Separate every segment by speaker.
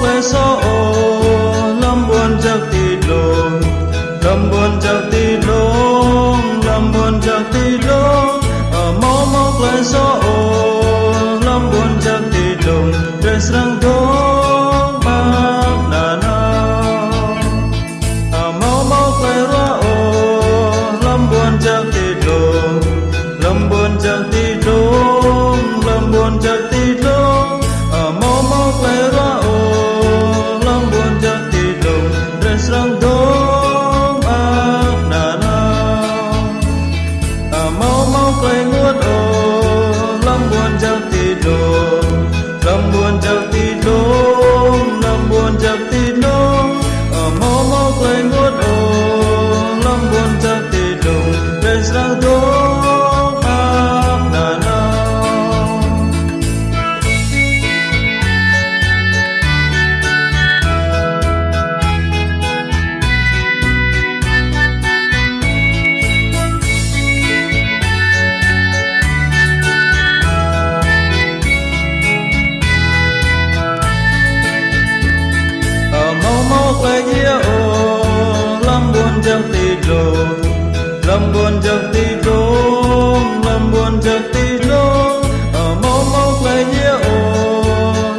Speaker 1: khoe số ô lâm buồn giặc tì lồn lâm buồn giặc tì lồn lâm buồn giặc tì lồn ở mô mô khoe số ô lâm buồn giặc tì lồn trên sáng đôi door. jangtiro lambon jangtiro lambon jangtiro mo mo kai ye o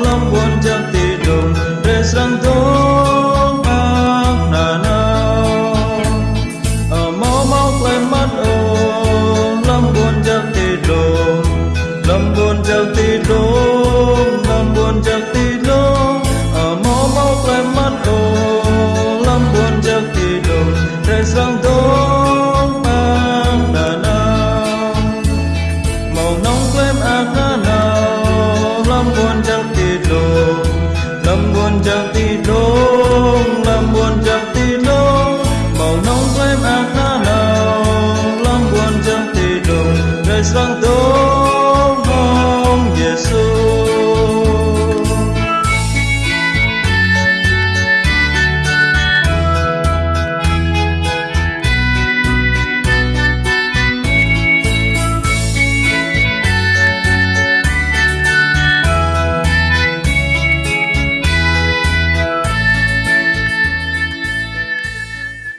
Speaker 1: lambon jangtiro resang do pak na na mo mo kai mat o lambon jangtiro lambon jangtiro lambon jangtiro thời gian tốt mang đà nào màu nóng quên ác đà nào, lắm buồn chẳng tì đồ lắm buồn chẳng tì đồ